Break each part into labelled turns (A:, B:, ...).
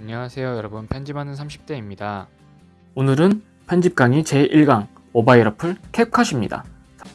A: 안녕하세요 여러분 편집하는 30대입니다
B: 오늘은 편집 강의 제1강 모바일 어플 캡컷입니다.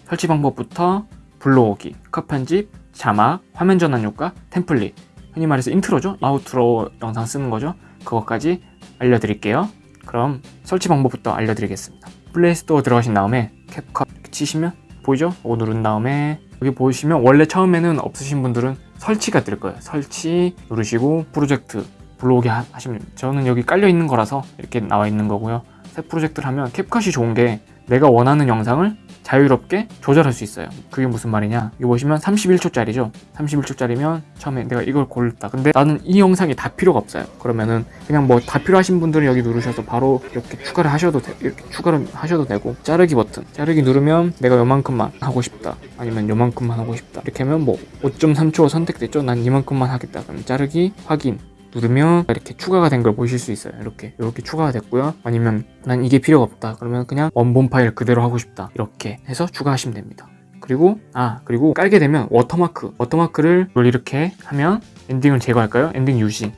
B: 설치 방법부터 불러오기, 컷 편집, 자막, 화면 전환 효과, 템플릿 흔히 말해서 intro죠? outro 영상 쓰는 거죠? 그것까지 알려드릴게요. 그럼 설치 방법부터 알려드리겠습니다. 플레이스토어 들어가신 다음에 캡컷 치시면 보이죠? 이거 누른 다음에 여기 보시면 원래 처음에는 없으신 분들은 설치가 뜰 거예요. 설치 누르시고 프로젝트 불러오게 하- 하시면. 저는 여기 깔려 있는 거라서 이렇게 나와 있는 거고요. 새 프로젝트를 하면 캡컷이 좋은 게 내가 원하는 영상을 자유롭게 조절할 수 있어요. 그게 무슨 말이냐? 여기 보시면 31초짜리죠. 31초짜리면 처음에 내가 이걸 골랐다. 근데 나는 이 영상이 다 필요가 없어요. 그러면은 그냥 뭐 다 필요하신 분들은 여기 누르셔서 바로 이렇게 추가를 하셔도 돼. 이렇게 추가를 하셔도 되고 자르기 버튼. 자르기 누르면 내가 요만큼만 하고 싶다. 아니면 요만큼만 하고 싶다. 이렇게 하면 뭐 5.3초 선택됐죠. 난 이만큼만 하겠다. 그럼 자르기 확인. 누르면 이렇게 추가가 된 걸 보실 수 있어요. 이렇게 이렇게 추가가 됐고요. 아니면 난 이게 필요가 없다. 그러면 그냥 원본 파일 그대로 하고 싶다. 이렇게 해서 추가하시면 됩니다. 그리고 아 그리고 깔게 되면 워터마크 워터마크를 이렇게 하면 엔딩을 제거할까요? 엔딩 유지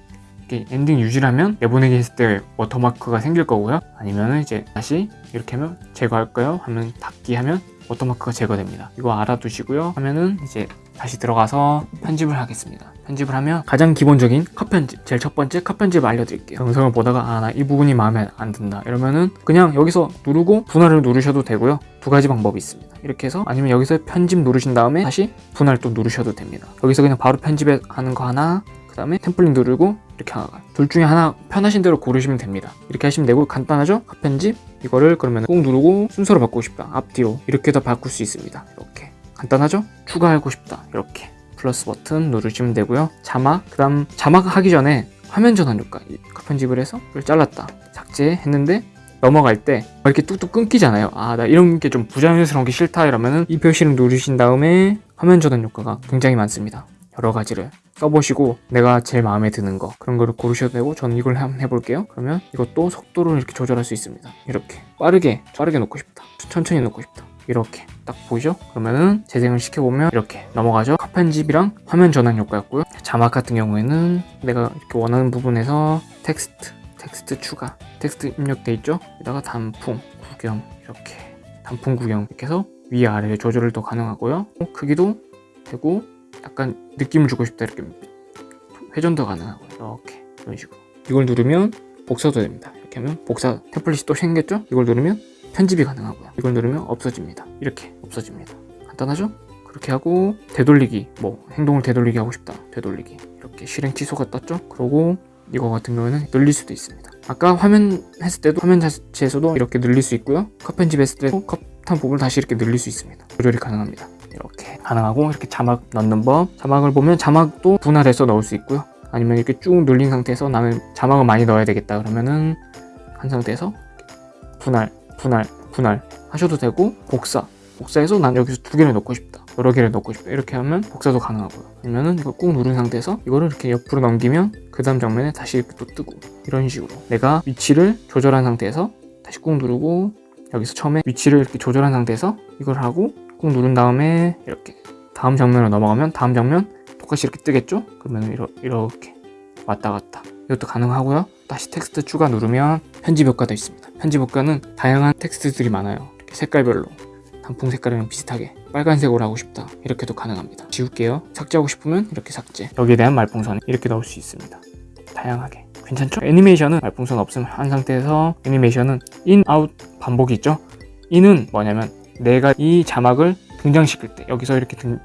B: 이렇게 엔딩 유지를 하면 내보내기 했을 때 워터마크가 생길 거고요. 아니면은 이제 다시 이렇게 하면 제거할까요? 하면 닫기 하면 워터마크가 제거됩니다. 이거 알아두시고요. 하면은 이제 다시 들어가서 편집을 하겠습니다. 편집을 하면 가장 기본적인 컷 편집, 제일 첫 번째 컷 편집을 알려드릴게요. 영상을 보다가 아 나 이 부분이 마음에 안 든다 이러면은 그냥 여기서 누르고 분할을 누르셔도 되고요. 두 가지 방법이 있습니다. 이렇게 해서 아니면 여기서 편집 누르신 다음에 다시 분할 또 누르셔도 됩니다. 여기서 그냥 바로 편집하는 거 하나 그 다음에 템플릿 누르고 이렇게 하나가 둘 중에 하나 편하신 대로 고르시면 됩니다 이렇게 하시면 되고 간단하죠? 컷 편집 이거를 그러면 꾹 누르고 순서로 바꾸고 싶다 앞뒤로 이렇게 다 바꿀 수 있습니다 이렇게 간단하죠? 추가하고 싶다 이렇게 플러스 버튼 누르시면 되고요. 자막 그 다음 자막 하기 전에 화면 전환 효과 편집을 해서 이걸 잘랐다. 삭제했는데 넘어갈 때 이렇게 뚝뚝 끊기잖아요. 아 나 이런 게 좀 부자연스러운 게 싫다 이러면은 이 표시를 누르신 다음에 화면 전환 효과가 굉장히 많습니다. 여러 가지를 써보시고 내가 제일 마음에 드는 거 그런 거를 고르셔도 되고 저는 이걸 한번 해볼게요. 그러면 이것도 속도를 이렇게 조절할 수 있습니다. 이렇게 빠르게 빠르게 놓고 싶다. 천천히 놓고 싶다 이렇게 딱 보이죠? 그러면은 재생을 시켜보면 이렇게 넘어가죠? 컷 편집이랑 화면 전환 효과였고요. 자막 같은 경우에는 내가 이렇게 원하는 부분에서 텍스트 텍스트 추가 텍스트 입력돼 있죠? 여기다가 단풍 구경 이렇게 단풍 구경 이렇게 해서 위아래 조절을 또 가능하고요. 크기도 되고 약간 느낌을 주고 싶다 이렇게 회전도 가능하고 이렇게 이런 식으로. 이걸 누르면 복사도 됩니다. 이렇게 하면 복사 템플릿이 또 생겼죠? 이걸 누르면 편집이 가능하고요. 이걸 누르면 없어집니다. 이렇게 없어집니다. 간단하죠? 그렇게 하고 되돌리기 뭐 행동을 되돌리기 하고 싶다. 되돌리기. 이렇게 실행 취소가 떴죠? 그러고 이거 같은 경우에는 늘릴 수도 있습니다. 아까 화면 했을 때도 화면 자체에서도 이렇게 늘릴 수 있고요. 컷 편집했을 때도 컷한 부분을 다시 이렇게 늘릴 수 있습니다. 조절이 가능합니다. 이렇게 가능하고 이렇게 자막 넣는 법. 자막을 보면 자막도 분할해서 넣을 수 있고요. 아니면 이렇게 쭉 눌린 상태에서 나는 자막을 많이 넣어야 되겠다 그러면은 한 상태에서 분할 분할 분할 하셔도 되고 복사. 복사해서 난 여기서 두 개를 넣고 싶다. 여러 개를 넣고 싶다. 이렇게 하면 복사도 가능하고요. 아니면은 이거 꾹 누른 상태에서 이거를 이렇게 옆으로 넘기면 그 다음 장면에 다시 이렇게 또 뜨고. 이런 식으로. 내가 위치를 조절한 상태에서 다시 꾹 누르고 여기서 처음에 위치를 이렇게 조절한 상태에서 이걸 하고 꾹 누른 다음에 이렇게 다음 장면으로 넘어가면 다음 장면 똑같이 이렇게 뜨겠죠? 그러면 이러, 이렇게 왔다 갔다 이것도 가능하고요. 다시 텍스트 추가 누르면 편집 효과도 있습니다. 편집 효과는 다양한 텍스트들이 많아요. 색깔별로. 단풍 색깔이랑 비슷하게 빨간색으로 하고 싶다. 이렇게도 가능합니다. 지울게요. 삭제하고 싶으면 이렇게 삭제. 여기에 대한 말풍선 이렇게 넣을 수 있습니다. 다양하게. 괜찮죠? 애니메이션은 말풍선 없음 한 상태에서 애니메이션은 in, out 반복이 있죠? in은 뭐냐면 내가 이 자막을 등장시킬 때 여기서 이렇게 등,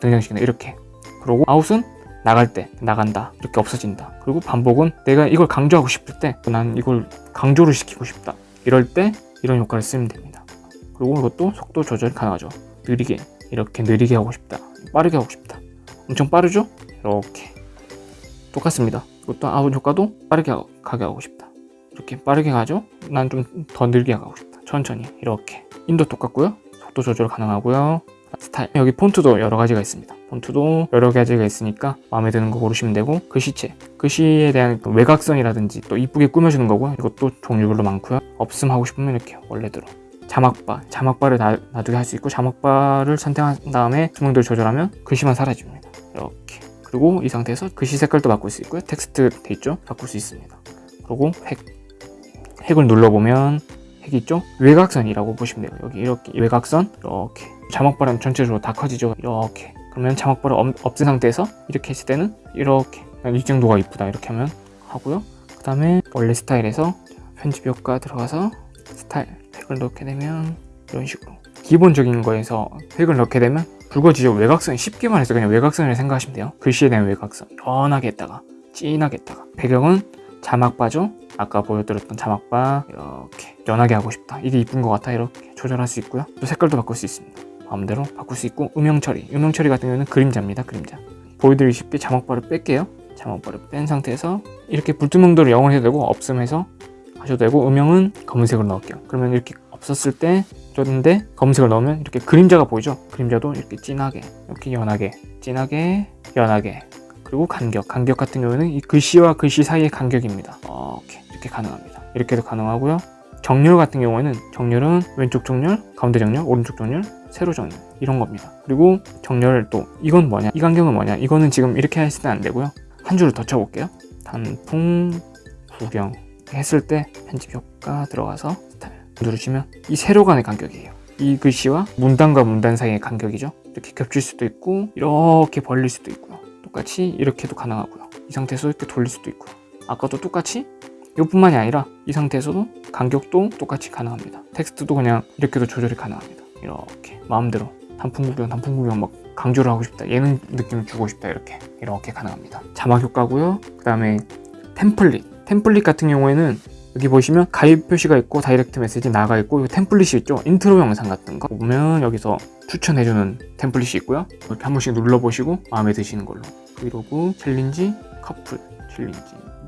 B: 등장시킨다. 이렇게. 그리고 아웃은 나갈 때 나간다. 이렇게 없어진다. 그리고 반복은 내가 이걸 강조하고 싶을 때 난 이걸 강조를 시키고 싶다. 이럴 때 이런 효과를 쓰면 됩니다. 그리고 이것도 속도 조절이 가능하죠. 느리게 이렇게 느리게 하고 싶다. 빠르게 하고 싶다. 엄청 빠르죠? 이렇게. 똑같습니다. 이것도 아웃 효과도 빠르게 하- 가게 하고 싶다. 이렇게 빠르게 가죠? 난 좀 더 느리게 가고 싶다. 천천히. 이렇게. in도 똑같고요. 속도 조절 가능하고요 스타일. 여기 폰트도 여러 가지가 있습니다. 폰트도 여러 가지가 있으니까 마음에 드는 거 고르시면 되고 글씨체. 글씨에 대한 그 외곽선이라든지 또 이쁘게 꾸며주는 거고요. 이것도 종류별로 많고요. 없음 하고 싶으면 이렇게 원래대로. 자막바. 자막바를 놔, 놔두게 할 수 있고 자막바를 선택한 다음에 수명도를 조절하면 글씨만 사라집니다. 이렇게. 그리고 이 상태에서 글씨 색깔도 바꿀 수 있고요. 텍스트 돼 있죠? 바꿀 수 있습니다. 그리고 획 획을 눌러보면 획이 있죠? 외곽선이라고 보시면 돼요. 여기 이렇게 외곽선 이렇게 자막바람 전체적으로 다 커지죠. 이렇게 그러면 자막바를 없- 없앤 상태에서 이렇게 했을 때는 이렇게 이 정도가 이쁘다 이렇게 하면 하고요. 그 다음에 원래 스타일에서 편집 효과 들어가서 스타일 획을 넣게 되면 이런 식으로 기본적인 거에서 획을 넣게 되면 붉어지죠. 외곽선 쉽게 말해서 그냥 외곽선을 생각하시면 돼요. 글씨에 대한 외곽선 연하게 했다가 진하게 했다가 배경은 자막바죠. 아까 보여드렸던 자막바 이렇게 연하게 하고 싶다. 이게 이쁜 것 같아 이렇게 조절할 수 있고요. 또 색깔도 바꿀 수 있습니다. 마음대로 바꿀 수 있고 음영 처리. 음영 처리 같은 경우는 그림자입니다. 그림자. 보여드리기 쉽게 자막바를 뺄게요. 자막바를 뺀 상태에서 이렇게 불투명도를 0을 해도 되고 없음 해서 하셔도 되고 음영은 검은색으로 넣을게요. 그러면 이렇게 없었을 때 줬는데 검은색을 넣으면 이렇게 그림자가 보이죠? 그림자도 이렇게 진하게 이렇게 연하게 진하게 연하게 그리고 간격 간격 같은 경우에는 이 글씨와 글씨 사이의 간격입니다. 이렇게 이렇게 가능합니다. 이렇게도 가능하고요. 정렬 같은 경우에는 정렬은 왼쪽 정렬, 가운데 정렬, 오른쪽 정렬, 세로 정렬 이런 겁니다. 그리고 정렬 또 이건 뭐냐? 이 간격은 뭐냐? 이거는 지금 이렇게 했을 때안 되고요. 한 줄을 더 쳐볼게요. 단풍 구경 했을 때 편집 효과 들어가서 스타일 누르시면 이 세로 간의 간격이에요. 이 글씨와 문단과 문단 사이의 간격이죠. 이렇게 겹칠 수도 있고 이렇게 벌릴 수도 있고요. 똑같이 이렇게도 가능하고요. 이 상태에서 이렇게 돌릴 수도 있고요. 아까도 똑같이 이뿐만이 아니라 이 상태에서도 간격도 똑같이 가능합니다. 텍스트도 그냥 이렇게도 조절이 가능합니다. 이렇게 마음대로 단풍 구경, 단풍 구경 막 강조를 하고 싶다. 예능 느낌 주고 싶다. 이렇게 이렇게 가능합니다. 자막 효과고요. 그 다음에 템플릿. 템플릿 같은 경우에는 여기 보시면 가입 표시가 있고 direct message 나가 있고 이 템플릿이 있죠. 인트로 영상 같은 거 보면 여기서 추천해주는 템플릿이 있고요. 이렇게 한 번씩 눌러보시고 마음에 드시는 걸로 브이로그 챌린지 커플 챌린지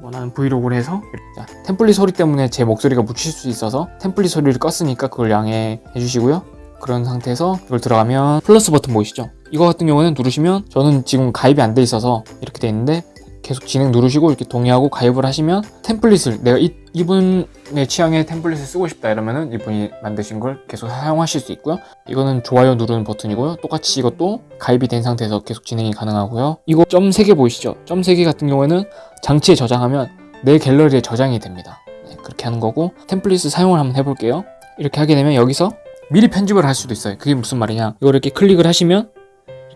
B: 원하는 브이로그를 해서. 자, 템플릿 소리 때문에 제 목소리가 묻힐 수 있어서 템플릿 소리를 껐으니까 그걸 양해해 주시고요. 그런 상태에서 이걸 들어가면 플러스 버튼 보이시죠? 이거 같은 경우는 누르시면 저는 지금 가입이 안 돼 있어서 이렇게 돼 있는데 계속 진행 누르시고 이렇게 동의하고 가입을 하시면 템플릿을 내가 이, 이분의 취향의 템플릿을 쓰고 싶다 이러면은 이분이 만드신 걸 계속 사용하실 수 있고요. 이거는 좋아요 누르는 버튼이고요. 똑같이 이것도 가입이 된 상태에서 계속 진행이 가능하고요. 이거 점 3개 보이시죠? 점 3개 같은 경우에는 장치에 저장하면 내 갤러리에 저장이 됩니다. 네, 그렇게 하는 거고 template을 사용을 한번 해볼게요. 이렇게 하게 되면 여기서 미리 편집을 할 수도 있어요. 그게 무슨 말이냐? 이걸 이렇게 클릭을 하시면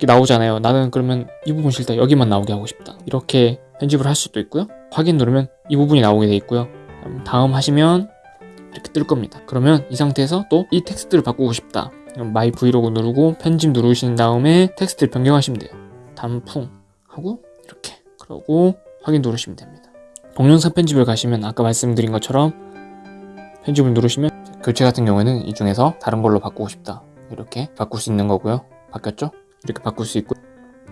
B: 나오잖아요. 나는 그러면 이 부분 싫다. 여기만 나오게 하고 싶다. 이렇게 편집을 할 수도 있고요. 확인 누르면 이 부분이 나오게 돼 있고요. 다음 하시면 이렇게 뜰 겁니다. 그러면 이 상태에서 또 이 텍스트를 바꾸고 싶다. My Vlog 누르고 편집 누르신 다음에 텍스트를 변경하시면 돼요. 단풍 하고 이렇게 그러고 확인 누르시면 됩니다. 동영상 편집을 가시면 아까 말씀드린 것처럼 편집을 누르시면 교체 같은 경우에는 이 중에서 다른 걸로 바꾸고 싶다. 이렇게 바꿀 수 있는 거고요. 바뀌었죠? 이렇게 바꿀 수 있고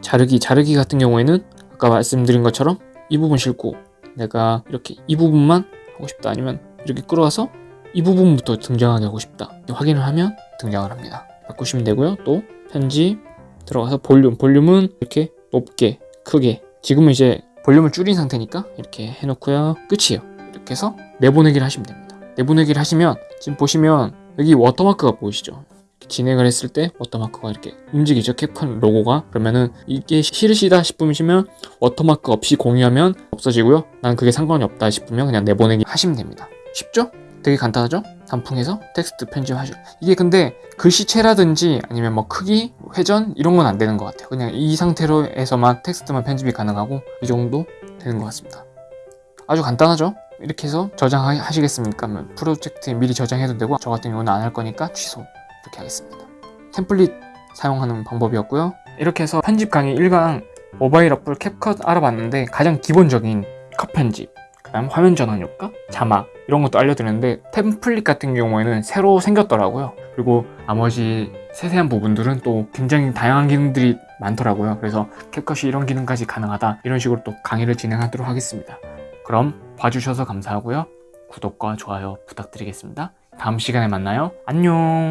B: 자르기 자르기 같은 경우에는 아까 말씀드린 것처럼 이 부분 싫고 내가 이렇게 이 부분만 하고 싶다. 아니면 이렇게 끌어와서 이 부분부터 등장하게 하고 싶다. 확인을 하면 등장을 합니다. 바꾸시면 되고요. 또 편집 들어가서 볼륨 볼륨은 이렇게 높게 크게. 지금은 이제 볼륨을 줄인 상태니까 이렇게 해놓고요. 끝이에요. 이렇게 해서 내보내기를 하시면 됩니다. 내보내기를 하시면 지금 보시면 여기 watermark가 보이시죠 진행을 했을 때 watermark가 이렇게 움직이죠 CapCut 로고가 그러면은 이게 싫으시다 싶으시면 워터마크 없이 공유하면 없어지고요 난 그게 상관이 없다 싶으면 그냥 내보내기 하시면 됩니다 쉽죠? 되게 간단하죠? 단풍에서 텍스트 편집하시고 이게 근데 글씨체라든지 아니면 뭐 크기, 회전 이런 건 안 되는 것 같아요 그냥 이 상태로 해서만 텍스트만 편집이 가능하고 이 정도 되는 것 같습니다 아주 간단하죠? 이렇게 해서 저장하시겠습니까? 프로젝트에 미리 저장해도 되고 저 같은 경우는 안 할 거니까 취소 이렇게 하겠습니다. template 사용하는 방법이었고요. 이렇게 해서 편집 강의 1강 모바일 어플 CapCut 알아봤는데 가장 기본적인 컷 편집, 그 다음 화면 전환 효과, 자막 이런 것도 알려드렸는데 템플릿 같은 경우에는 새로 생겼더라고요. 그리고 나머지 세세한 부분들은 또 굉장히 다양한 기능들이 많더라고요. 그래서 캡컷이 이런 기능까지 가능하다 이런 식으로 또 강의를 진행하도록 하겠습니다. 그럼 봐주셔서 감사하고요. 구독과 좋아요 부탁드리겠습니다. 다음 시간에 만나요. 안녕